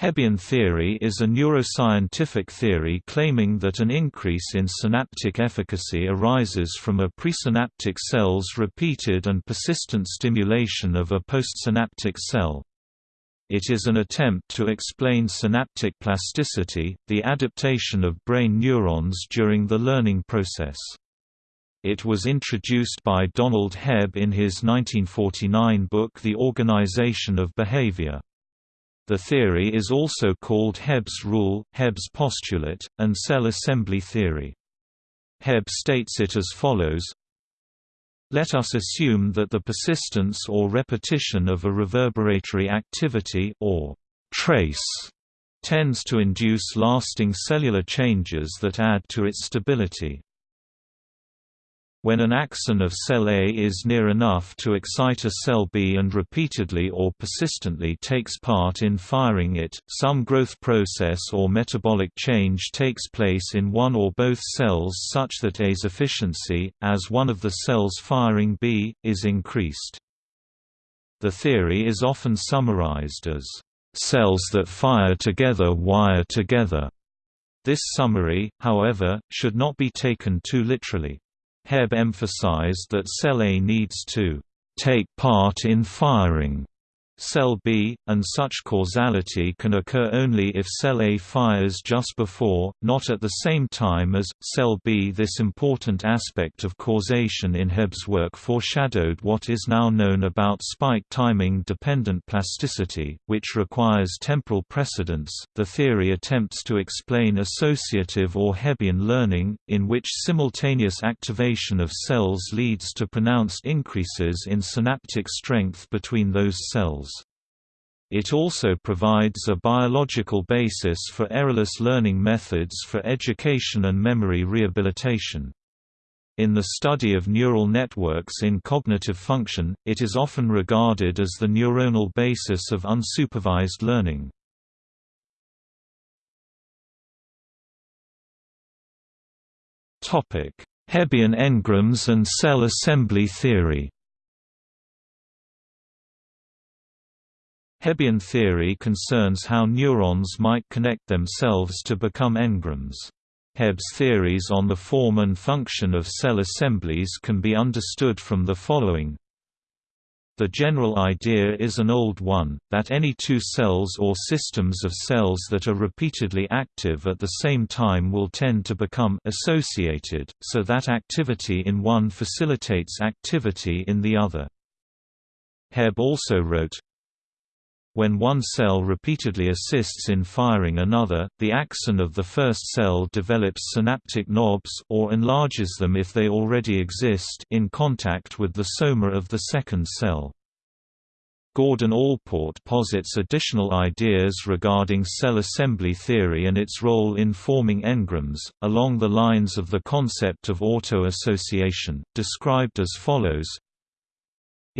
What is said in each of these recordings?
Hebbian theory is a neuroscientific theory claiming that an increase in synaptic efficacy arises from a presynaptic cell's repeated and persistent stimulation of a postsynaptic cell. It is an attempt to explain synaptic plasticity, the adaptation of brain neurons during the learning process. It was introduced by Donald Hebb in his 1949 book The Organization of Behavior. The theory is also called Hebb's rule, Hebb's postulate, and cell assembly theory. Hebb states it as follows Let us assume that the persistence or repetition of a reverberatory activity or trace tends to induce lasting cellular changes that add to its stability. When an axon of cell A is near enough to excite a cell B and repeatedly or persistently takes part in firing it, some growth process or metabolic change takes place in one or both cells such that A's efficiency, as one of the cells firing B, is increased. The theory is often summarized as, "...cells that fire together wire together." This summary, however, should not be taken too literally. Hebb emphasized that A needs to take part in firing cell B, and such causality can occur only if cell A fires just before, not at the same time as, cell B. This important aspect of causation in Hebb's work foreshadowed what is now known about spike timing dependent plasticity, which requires temporal precedence. The theory attempts to explain associative or Hebbian learning, in which simultaneous activation of cells leads to pronounced increases in synaptic strength between those cells. It also provides a biological basis for errorless learning methods for education and memory rehabilitation. In the study of neural networks in cognitive function, it is often regarded as the neuronal basis of unsupervised learning. Hebbian engrams and cell assembly theory Hebbian theory concerns how neurons might connect themselves to become engrams. Hebb's theories on the form and function of cell assemblies can be understood from the following. The general idea is an old one, that any two cells or systems of cells that are repeatedly active at the same time will tend to become associated, so that activity in one facilitates activity in the other. Hebb also wrote, when one cell repeatedly assists in firing another, the axon of the first cell develops synaptic knobs or enlarges them if they already exist in contact with the soma of the second cell. Gordon Allport posits additional ideas regarding cell assembly theory and its role in forming engrams, along the lines of the concept of auto-association, described as follows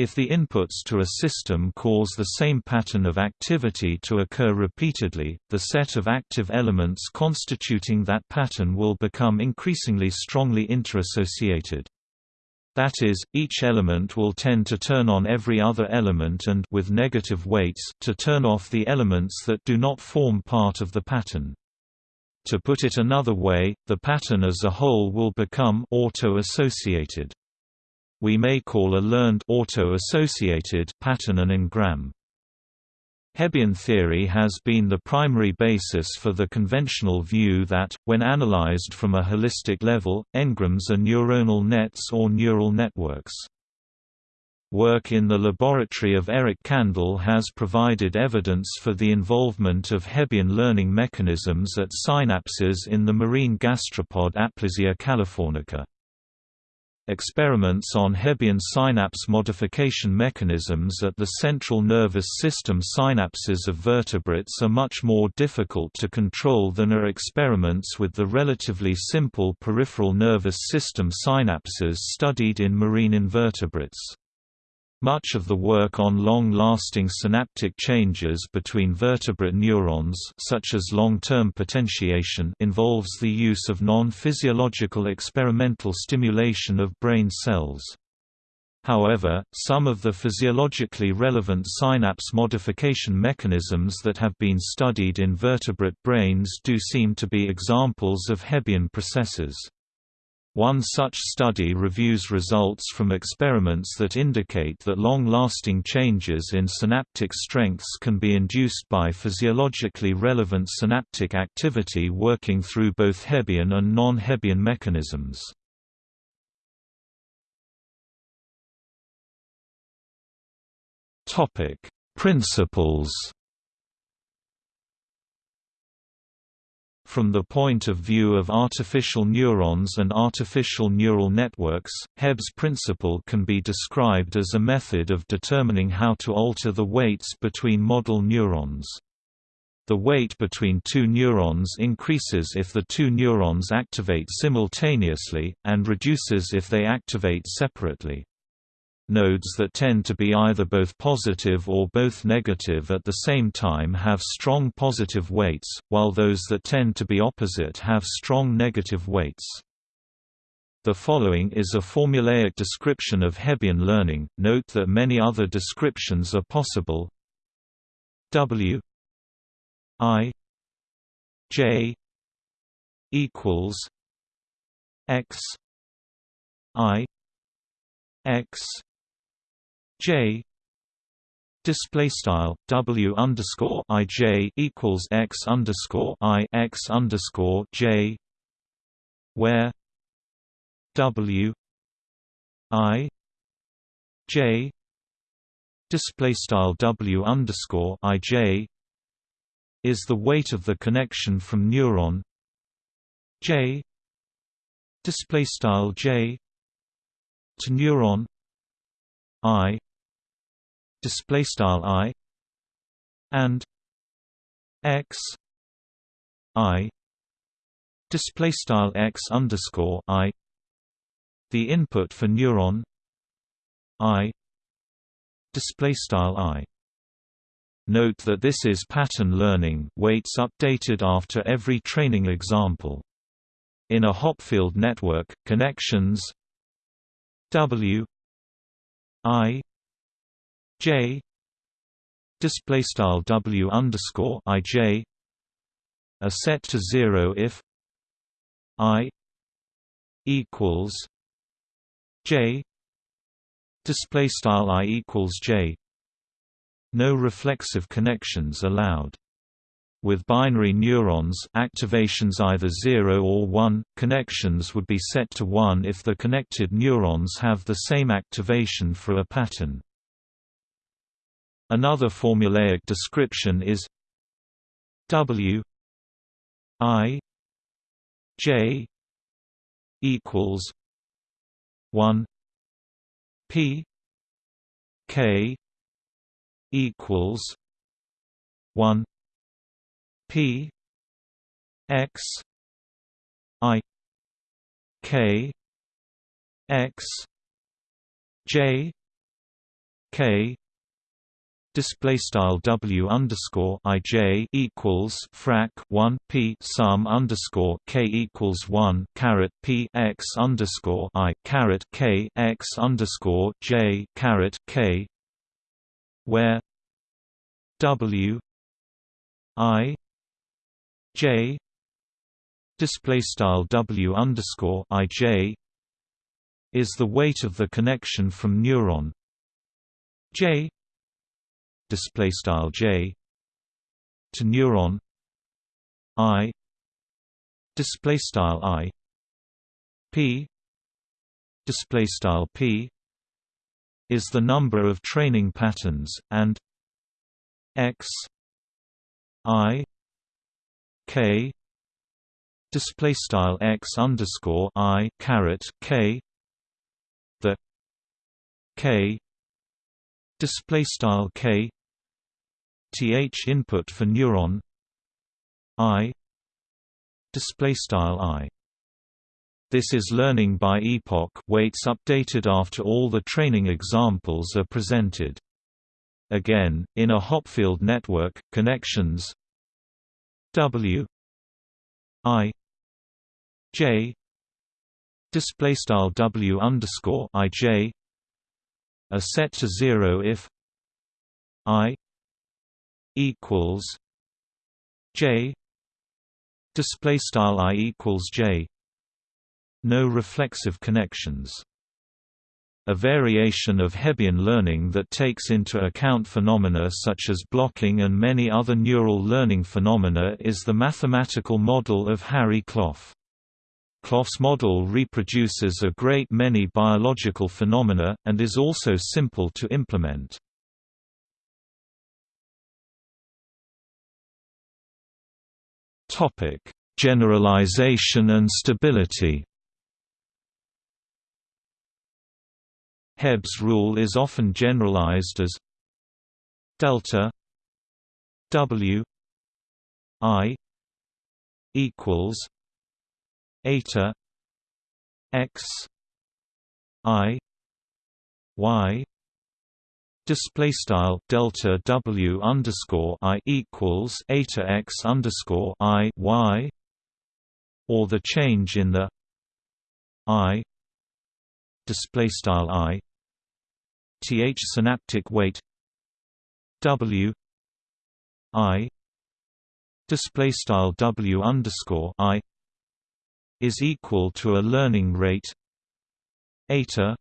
if the inputs to a system cause the same pattern of activity to occur repeatedly, the set of active elements constituting that pattern will become increasingly strongly interassociated. That is, each element will tend to turn on every other element and with negative weights to turn off the elements that do not form part of the pattern. To put it another way, the pattern as a whole will become auto-associated we may call a learned auto-associated pattern an engram. Hebbian theory has been the primary basis for the conventional view that, when analyzed from a holistic level, engrams are neuronal nets or neural networks. Work in the laboratory of Eric Kandel has provided evidence for the involvement of Hebbian learning mechanisms at synapses in the marine gastropod Aplysia californica. Experiments on Hebbian synapse modification mechanisms at the central nervous system synapses of vertebrates are much more difficult to control than are experiments with the relatively simple peripheral nervous system synapses studied in marine invertebrates. Much of the work on long-lasting synaptic changes between vertebrate neurons such as long-term potentiation involves the use of non-physiological experimental stimulation of brain cells. However, some of the physiologically relevant synapse modification mechanisms that have been studied in vertebrate brains do seem to be examples of Hebbian processes. One such study reviews results from experiments that indicate that long-lasting changes in synaptic strengths can be induced by physiologically relevant synaptic activity working through both Hebbian and non-Hebbian mechanisms. Principles. From the point of view of artificial neurons and artificial neural networks, Hebb's principle can be described as a method of determining how to alter the weights between model neurons. The weight between two neurons increases if the two neurons activate simultaneously, and reduces if they activate separately. Nodes that tend to be either both positive or both negative at the same time have strong positive weights, while those that tend to be opposite have strong negative weights. The following is a formulaic description of Hebbian learning. Note that many other descriptions are possible. W I J equals X I X J display style W underscore I J equals X underscore I X underscore J where W I J display style W underscore I J is the weight of the connection from neuron J display style J to neuron I display style i and x i display style x underscore i the input for neuron i display style i Note that this is pattern learning weights updated after every training example. In a Hopfield network, connections W I J display style W underscore I J are set to zero if I equals J display style I equals J no reflexive connections allowed with binary neurons activations either 0 or 1, connections would be set to 1 if the connected neurons have the same activation for a pattern. Another formulaic description is W I J equals one P K equals one P X I K X J K display style w underscore i j equals frac 1 p sum underscore k equals 1 caret p x underscore i caret k x underscore j caret k where w i j display style w underscore i j is the weight of the connection from neuron j display style j to neuron i display style i p display style p is the number of training patterns and x i k display style x underscore i caret k the k display style k th input for neuron i display style i. This is learning by epoch weights updated after all the training examples are presented. Again in a hopfield network connections w i j display style w underscore i j are set to zero if i equals j display style i equals j no reflexive connections a variation of Hebbian learning that takes into account phenomena such as blocking and many other neural learning phenomena is the mathematical model of Harry Klopf. Klopf's model reproduces a great many biological phenomena, and is also simple to implement. Generalization and stability. Hebb's rule is often generalized as delta W I equals eta x I y display style delta W underscore I equals eta x underscore I y or the change in the I display style I th synaptic weight w i display style w underscore i is equal to a learning rate eta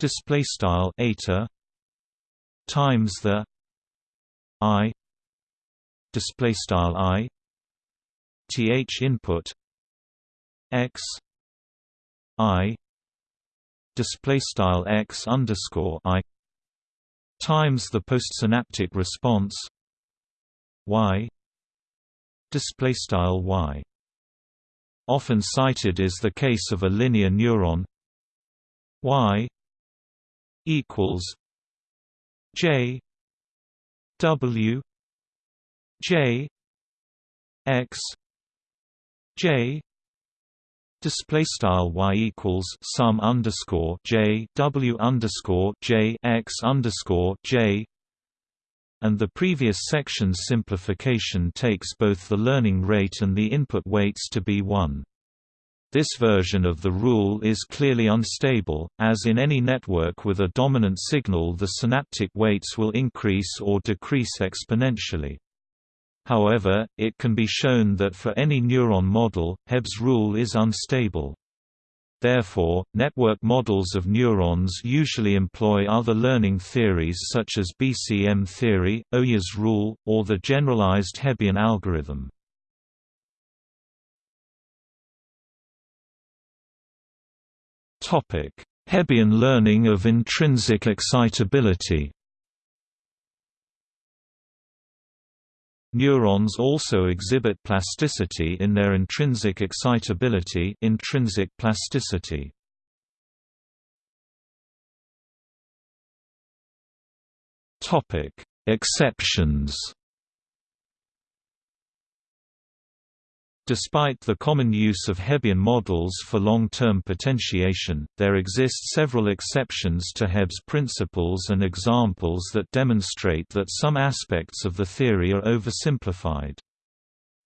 display style eta times the i display style i th input x i display style x underscore i times the postsynaptic response y display style y. Often cited is the case of a linear neuron y equals j w j x j display style y equals sum underscore j w underscore j x underscore j and the previous section's simplification takes both the learning rate and the input weights to be 1. This version of the rule is clearly unstable, as in any network with a dominant signal the synaptic weights will increase or decrease exponentially. However, it can be shown that for any neuron model, Hebb's rule is unstable. Therefore, network models of neurons usually employ other learning theories such as BCM theory, Oja's rule, or the generalized Hebbian algorithm. Hebbian learning of intrinsic excitability Neurons also exhibit plasticity in their intrinsic excitability intrinsic plasticity. Exceptions Despite the common use of Hebbian models for long-term potentiation, there exist several exceptions to Hebb's principles and examples that demonstrate that some aspects of the theory are oversimplified.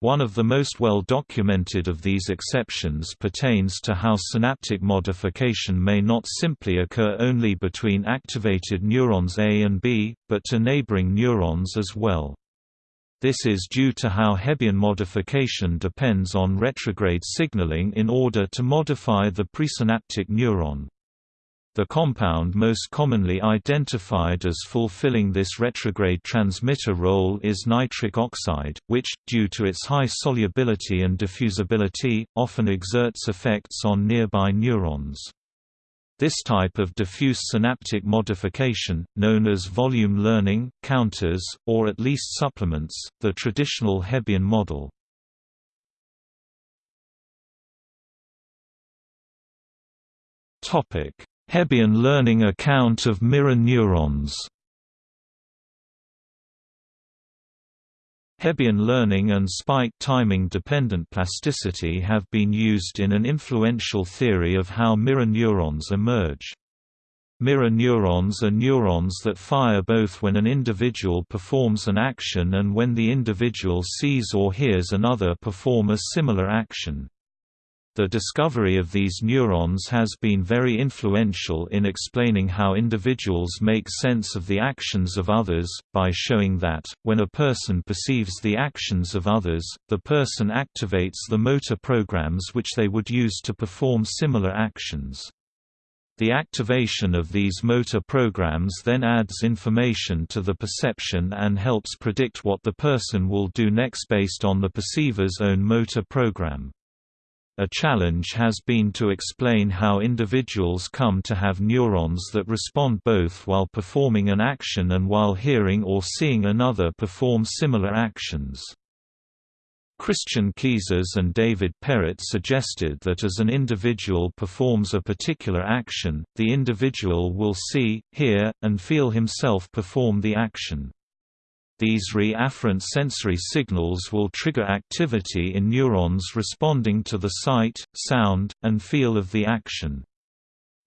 One of the most well documented of these exceptions pertains to how synaptic modification may not simply occur only between activated neurons A and B, but to neighboring neurons as well. This is due to how Hebbian modification depends on retrograde signaling in order to modify the presynaptic neuron. The compound most commonly identified as fulfilling this retrograde transmitter role is nitric oxide, which, due to its high solubility and diffusibility, often exerts effects on nearby neurons. This type of diffuse synaptic modification, known as volume learning, counters, or at least supplements, the traditional Hebbian model. Hebbian learning account of mirror neurons Hebbian learning and spike timing-dependent plasticity have been used in an influential theory of how mirror neurons emerge. Mirror neurons are neurons that fire both when an individual performs an action and when the individual sees or hears another perform a similar action. The discovery of these neurons has been very influential in explaining how individuals make sense of the actions of others, by showing that, when a person perceives the actions of others, the person activates the motor programs which they would use to perform similar actions. The activation of these motor programs then adds information to the perception and helps predict what the person will do next based on the perceiver's own motor program. A challenge has been to explain how individuals come to have neurons that respond both while performing an action and while hearing or seeing another perform similar actions. Christian Keysers and David Perrett suggested that as an individual performs a particular action, the individual will see, hear, and feel himself perform the action. These re-afferent sensory signals will trigger activity in neurons responding to the sight, sound, and feel of the action.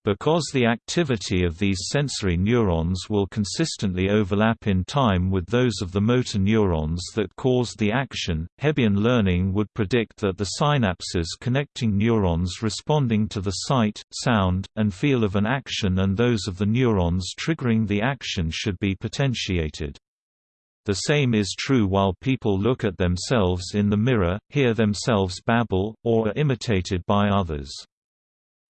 Because the activity of these sensory neurons will consistently overlap in time with those of the motor neurons that cause the action, Hebbian learning would predict that the synapses connecting neurons responding to the sight, sound, and feel of an action and those of the neurons triggering the action should be potentiated. The same is true while people look at themselves in the mirror, hear themselves babble, or are imitated by others.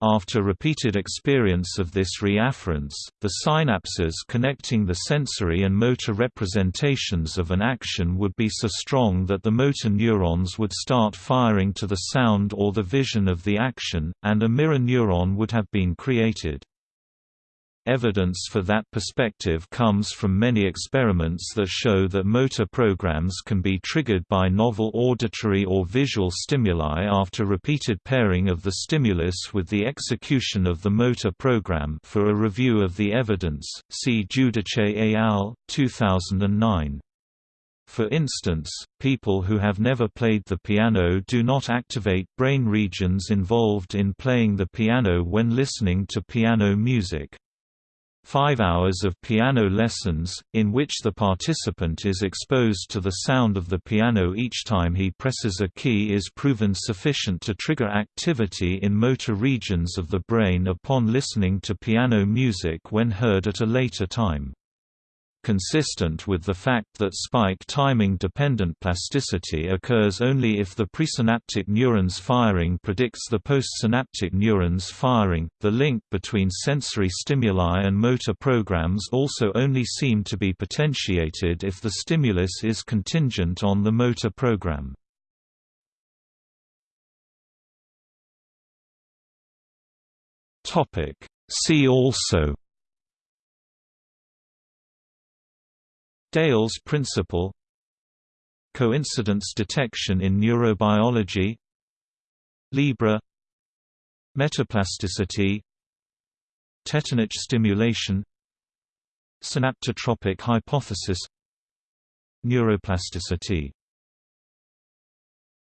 After repeated experience of this reafference, the synapses connecting the sensory and motor representations of an action would be so strong that the motor neurons would start firing to the sound or the vision of the action, and a mirror neuron would have been created. Evidence for that perspective comes from many experiments that show that motor programs can be triggered by novel auditory or visual stimuli after repeated pairing of the stimulus with the execution of the motor program for a review of the evidence, see Giudice et al., 2009. For instance, people who have never played the piano do not activate brain regions involved in playing the piano when listening to piano music. Five hours of piano lessons, in which the participant is exposed to the sound of the piano each time he presses a key is proven sufficient to trigger activity in motor regions of the brain upon listening to piano music when heard at a later time consistent with the fact that spike timing-dependent plasticity occurs only if the presynaptic neuron's firing predicts the postsynaptic neuron's firing. The link between sensory stimuli and motor programs also only seem to be potentiated if the stimulus is contingent on the motor program. Topic See also Dale's principle Coincidence detection in neurobiology Leabra Metaplasticity Tetanic stimulation Synaptotropic hypothesis Neuroplasticity